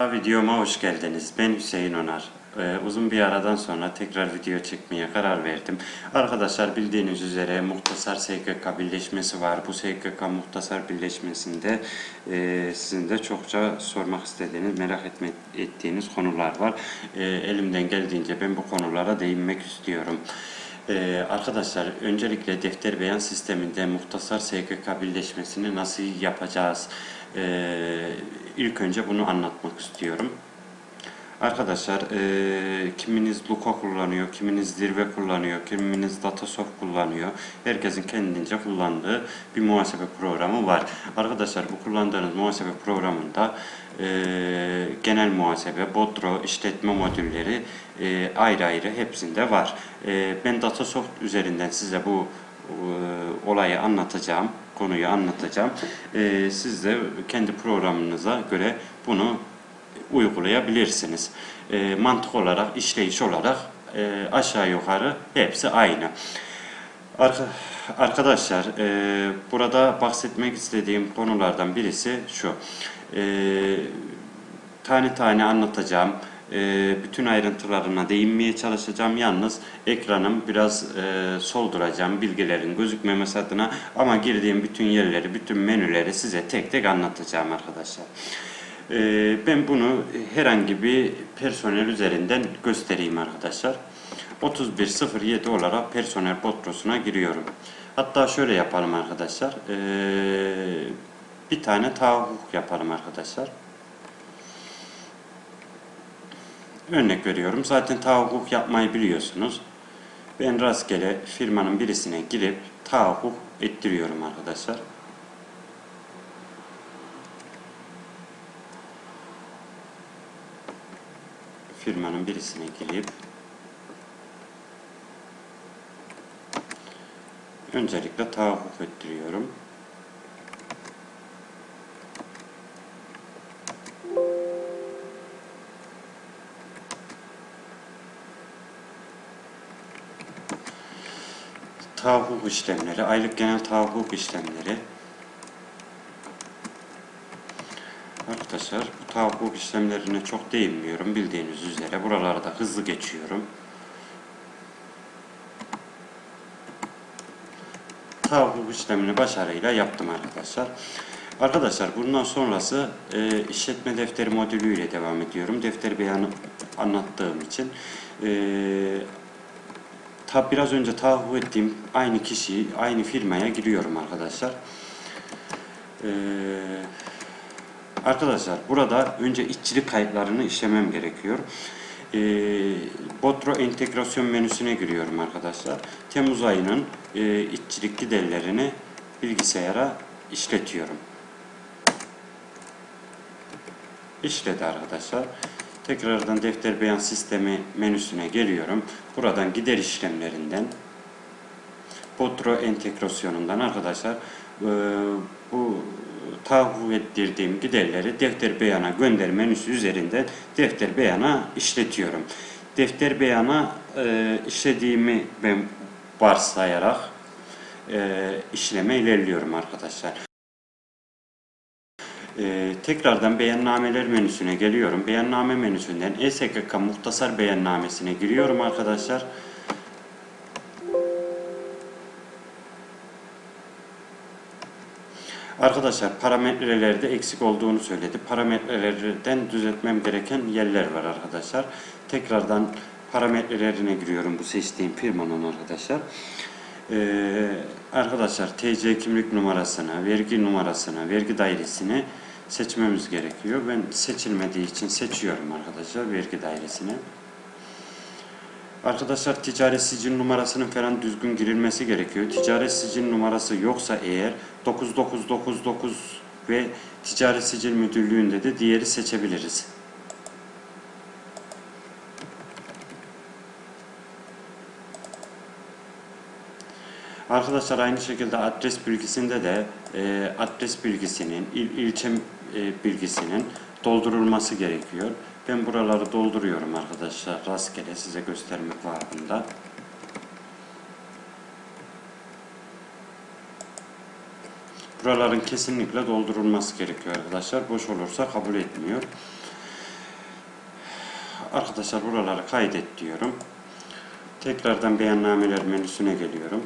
Videoma hoş geldiniz. Ben Hüseyin Onar. Ee, uzun bir aradan sonra tekrar video çekmeye karar verdim. Arkadaşlar bildiğiniz üzere Muhtasar SGK birleşmesi var. Bu SGK Muhtasar birleşmesinde e, sizin de çokça sormak istediğiniz, merak etme, ettiğiniz konular var. E, elimden geldiğince ben bu konulara değinmek istiyorum. Ee, arkadaşlar öncelikle defter beyan sisteminde muhtasar SGK birleşmesini nasıl yapacağız? Ee, ilk önce bunu anlatmak istiyorum. Arkadaşlar e, kiminiz Luca kullanıyor, kiminiz Zirve kullanıyor, kiminiz Datasoft kullanıyor. Herkesin kendince kullandığı bir muhasebe programı var. Arkadaşlar bu kullandığınız muhasebe programında e, genel muhasebe, Bodro, işletme modülleri e, ayrı ayrı hepsinde var. E, ben Datasoft üzerinden size bu e, olayı anlatacağım, konuyu anlatacağım. E, siz de kendi programınıza göre bunu uygulayabilirsiniz. E, mantık olarak, işleyiş olarak e, aşağı yukarı hepsi aynı. Arka, arkadaşlar e, burada bahsetmek istediğim konulardan birisi şu. E, tane tane anlatacağım. E, bütün ayrıntılarına değinmeye çalışacağım. Yalnız ekranım biraz e, solduracağım bilgilerin gözükmemesi adına ama girdiğim bütün yerleri, bütün menüleri size tek tek anlatacağım arkadaşlar. Ee, ben bunu herhangi bir personel üzerinden göstereyim arkadaşlar. 3107 olarak personel botrosuna giriyorum. Hatta şöyle yapalım arkadaşlar. Ee, bir tane tahakkuk yapalım arkadaşlar. Örnek veriyorum. Zaten tahakkuk yapmayı biliyorsunuz. Ben rastgele firmanın birisine girip tahakkuk ettiriyorum arkadaşlar. firmanın birisine girip öncelikle tahakkuk ettiriyorum. Tahakkuk işlemleri, aylık genel tahakkuk işlemleri Arkadaşlar bu tahakkuk işlemlerine çok değinmiyorum bildiğiniz üzere. Buraları da hızlı geçiyorum. Tahakkuk işlemini başarıyla yaptım arkadaşlar. Arkadaşlar bundan sonrası e, işletme defteri modülü ile devam ediyorum. Defter beyanı anlattığım için. E, tab biraz önce tahakkuk ettiğim aynı kişiyi, aynı firmaya giriyorum arkadaşlar. Eee Arkadaşlar burada önce işçilik kayıtlarını işlemem gerekiyor. E, Botro entegrasyon menüsüne giriyorum arkadaşlar. Temmuz ayının e, işçilik giderlerini bilgisayara işletiyorum. İşledi arkadaşlar. Tekrardan defter beyan sistemi menüsüne geliyorum. Buradan gider işlemlerinden Botro entegrasyonundan arkadaşlar e, bu tahakkuk ettirdiğim giderleri defter beyana gönder menüsü üzerinden defter beyana işletiyorum. Defter beyana e, işlediğimi ben varsayarak e, işleme ilerliyorum arkadaşlar. Ee, tekrardan beyannameler menüsüne geliyorum. Beyanname menüsünden ESKK muhtasar beyannamesine giriyorum arkadaşlar. Arkadaşlar parametrelerde eksik olduğunu söyledi. Parametrelerden düzeltmem gereken yerler var arkadaşlar. Tekrardan parametrelerine giriyorum bu seçtiğim firmanın arkadaşlar. Ee, arkadaşlar TC kimlik numarasını, vergi numarasını, vergi dairesini seçmemiz gerekiyor. Ben seçilmediği için seçiyorum arkadaşlar vergi dairesini. Arkadaşlar ticaret sicil numarasının falan düzgün girilmesi gerekiyor. Ticaret sicil numarası yoksa eğer 9999 ve ticaret sicil müdürlüğünde de diğeri seçebiliriz. Arkadaşlar aynı şekilde adres bilgisinde de e, adres bilgisinin, il, ilçe e, bilgisinin doldurulması gerekiyor. Ben buraları dolduruyorum arkadaşlar rastgele size göstermek babında. Buraların kesinlikle doldurulması gerekiyor arkadaşlar. Boş olursa kabul etmiyor. arkadaşlar buraları kaydet diyorum. Tekrardan beyannameler menüsüne geliyorum.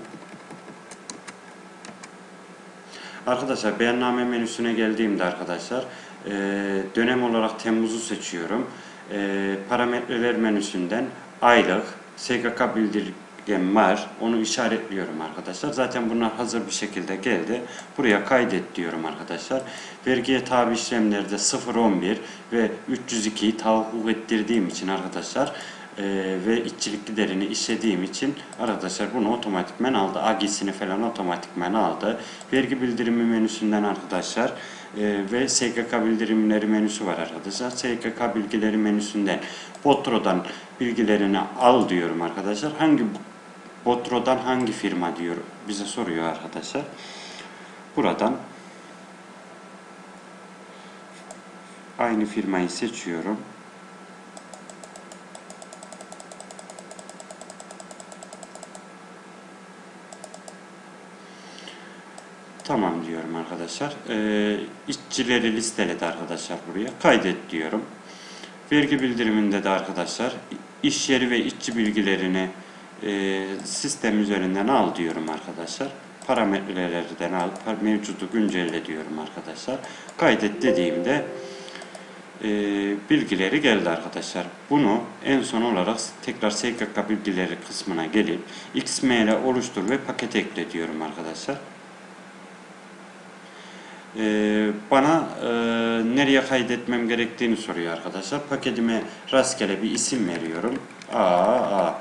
Arkadaşlar beyanname menüsüne geldiğimde arkadaşlar e, dönem olarak Temmuz'u seçiyorum. E, parametreler menüsünden aylık SGK bildirgem var. Onu işaretliyorum arkadaşlar. Zaten bunlar hazır bir şekilde geldi. Buraya kaydet diyorum arkadaşlar. Vergiye tabi işlemlerde 011 ve 302'yi tahakkuk ettirdiğim için arkadaşlar e, ve işçilik giderini işlediğim için arkadaşlar bunu otomatikmen aldı. AG'sini falan otomatikmen aldı. Vergi bildirimi menüsünden arkadaşlar e, ve SGK bildirimleri menüsü var arkadaşlar. SGK bilgileri menüsünden Botro'dan bilgilerini al diyorum arkadaşlar. Hangi Botro'dan hangi firma diyor bize soruyor arkadaşlar. Buradan aynı firmayı seçiyorum. Tamam diyorum arkadaşlar. Ee, işçileri listeledi arkadaşlar buraya. Kaydet diyorum. Vergi bildiriminde de arkadaşlar iş yeri ve işçi bilgilerini e, sistem üzerinden al diyorum arkadaşlar. Parametrelerden al, mevcudu güncelle diyorum arkadaşlar. Kaydet dediğimde e, bilgileri geldi arkadaşlar. Bunu en son olarak tekrar SGK bilgileri kısmına gelip XML oluştur ve paket ekle diyorum arkadaşlar. Ee, bana e, nereye kaydetmem gerektiğini soruyor arkadaşlar. Paketime rastgele bir isim veriyorum. A A.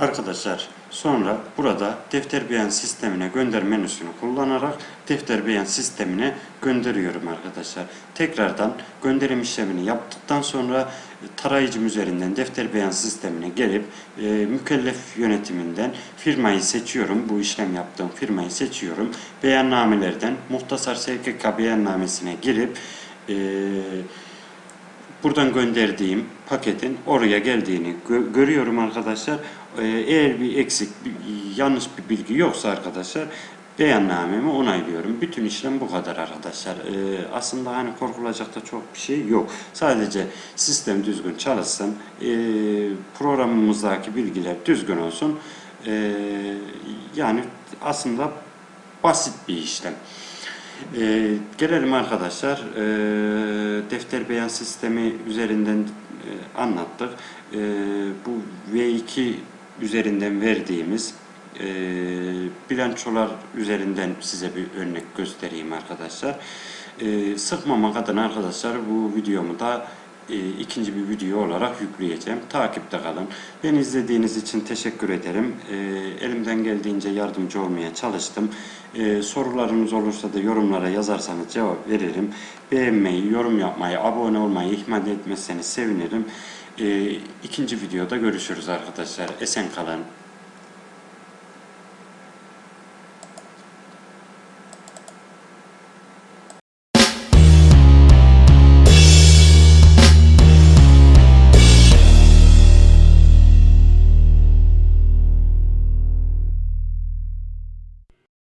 Arkadaşlar sonra burada defter beyan sistemine gönder menüsünü kullanarak defter beyan sistemine gönderiyorum arkadaşlar. Tekrardan gönderim işlemini yaptıktan sonra e, tarayıcım üzerinden defter beyan sistemine gelip e, mükellef yönetiminden firmayı seçiyorum. Bu işlem yaptığım firmayı seçiyorum. Beyannamelerden muhtasar SGK beyannamesine girip e, buradan gönderdiğim paketin oraya geldiğini gö- görüyorum arkadaşlar. Ee, eğer bir eksik, bir, yanlış bir bilgi yoksa arkadaşlar beyannamemi onaylıyorum. Bütün işlem bu kadar arkadaşlar. Ee, aslında hani korkulacak da çok bir şey yok. Sadece sistem düzgün çalışsın, ee, programımızdaki bilgiler düzgün olsun. Ee, yani aslında basit bir işlem. Ee, gelelim arkadaşlar ee, defter beyan sistemi üzerinden e, anlattık. Ee, bu V2 üzerinden verdiğimiz e, bilançolar üzerinden size bir örnek göstereyim arkadaşlar. Ee, sıkmamak adına arkadaşlar bu videomu da e, ikinci bir video olarak yükleyeceğim. Takipte kalın. Beni izlediğiniz için teşekkür ederim. E, elimden geldiğince yardımcı olmaya çalıştım. E, sorularınız olursa da yorumlara yazarsanız cevap veririm. Beğenmeyi, yorum yapmayı, abone olmayı ihmal etmezseniz sevinirim. E, ikinci videoda görüşürüz arkadaşlar. Esen kalın.